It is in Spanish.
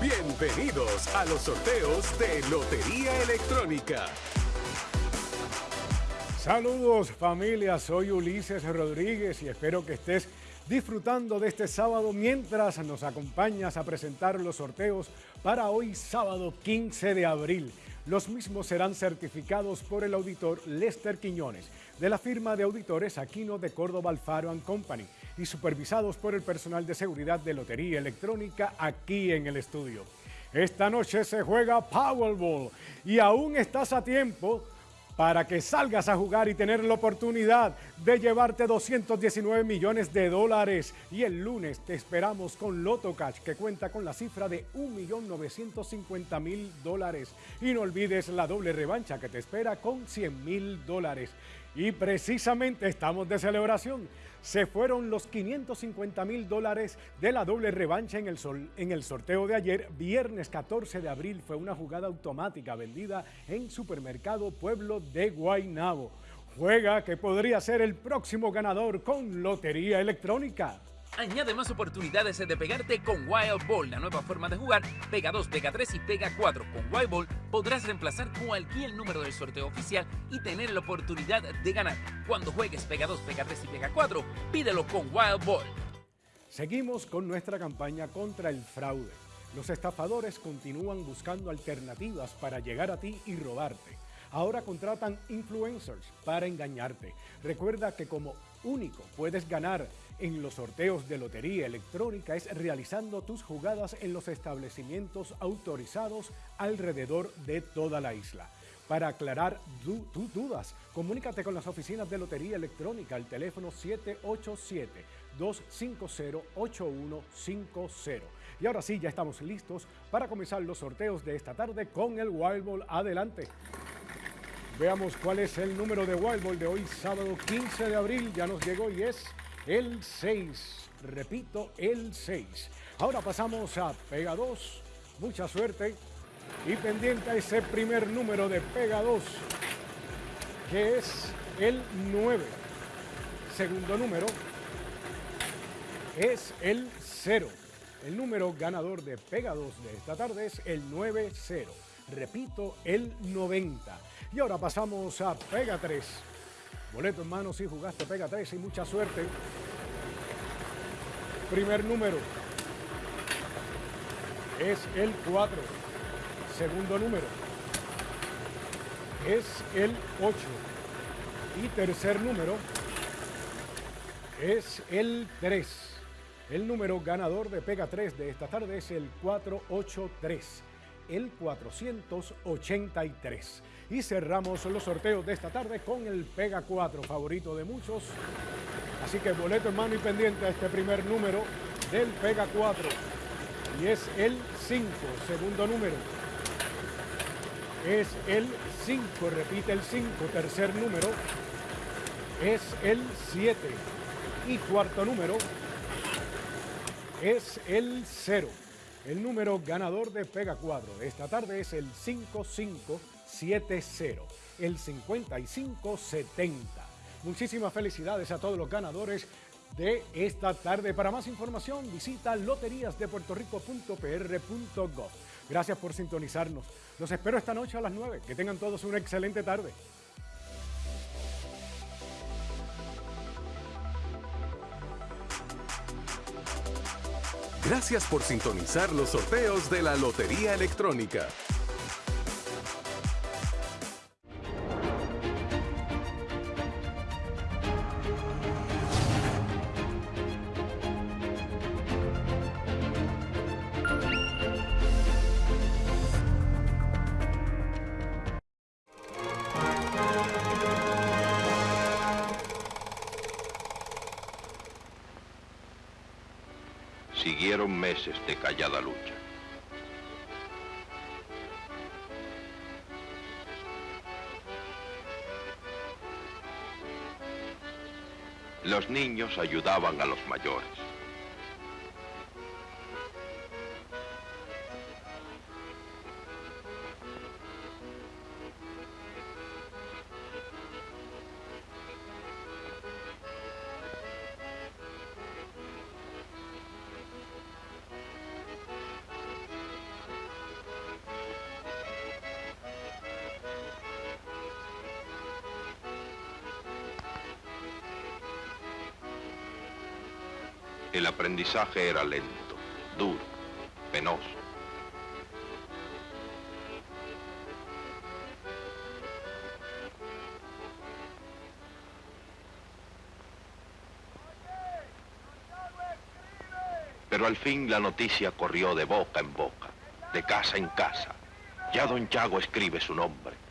Bienvenidos a los sorteos de Lotería Electrónica. Saludos familia, soy Ulises Rodríguez y espero que estés disfrutando de este sábado mientras nos acompañas a presentar los sorteos para hoy sábado 15 de abril. Los mismos serán certificados por el auditor Lester Quiñones de la firma de auditores Aquino de Córdoba Alfaro Company y supervisados por el personal de seguridad de Lotería Electrónica aquí en el estudio. Esta noche se juega Powerball y aún estás a tiempo para que salgas a jugar y tener la oportunidad de llevarte 219 millones de dólares. Y el lunes te esperamos con Loto Cash, que cuenta con la cifra de 1.950.000 dólares. Y no olvides la doble revancha que te espera con 100.000 dólares. Y precisamente estamos de celebración. Se fueron los 550 mil dólares de la doble revancha en el, sol, en el sorteo de ayer, viernes 14 de abril. Fue una jugada automática vendida en Supermercado Pueblo de Guaynabo. Juega que podría ser el próximo ganador con Lotería Electrónica. Añade más oportunidades de pegarte con Wild Ball, la nueva forma de jugar. Pega 2, pega 3 y pega 4. Con Wild Ball podrás reemplazar cualquier número del sorteo oficial y tener la oportunidad de ganar. Cuando juegues pega 2, pega 3 y pega 4, pídelo con Wild Ball. Seguimos con nuestra campaña contra el fraude. Los estafadores continúan buscando alternativas para llegar a ti y robarte. Ahora contratan influencers para engañarte. Recuerda que como único puedes ganar en los sorteos de lotería electrónica es realizando tus jugadas en los establecimientos autorizados alrededor de toda la isla. Para aclarar tus dudas, comunícate con las oficinas de Lotería Electrónica al teléfono 787-250-8150. Y ahora sí, ya estamos listos para comenzar los sorteos de esta tarde con el Wild Ball. Adelante. Veamos cuál es el número de Wild Ball de hoy, sábado 15 de abril. Ya nos llegó y es el 6. Repito, el 6. Ahora pasamos a Pega 2. Mucha suerte. Y pendiente a ese primer número de Pega 2, que es el 9. Segundo número es el 0. El número ganador de Pega 2 de esta tarde es el 9-0. Repito, el 90. Y ahora pasamos a Pega 3. Boleto en mano si jugaste Pega 3 y mucha suerte. Primer número es el 4. Segundo número es el 8. Y tercer número es el 3. El número ganador de Pega 3 de esta tarde es el 483, el 483. Y cerramos los sorteos de esta tarde con el Pega 4, favorito de muchos. Así que boleto en mano y pendiente a este primer número del Pega 4. Y es el 5, segundo número. Es el 5, repite el 5, tercer número. Es el 7. Y cuarto número es el 0. El número ganador de Pega 4 de esta tarde es el 55 70, el 5570. Muchísimas felicidades a todos los ganadores de esta tarde. Para más información visita loteriasdepuertorico.pr.gov. Gracias por sintonizarnos. Los espero esta noche a las 9. Que tengan todos una excelente tarde. Gracias por sintonizar los sorteos de la Lotería Electrónica. Siguieron meses de callada lucha. Los niños ayudaban a los mayores. El aprendizaje era lento, duro, penoso. Pero al fin la noticia corrió de boca en boca, de casa en casa. Ya don Chago escribe su nombre.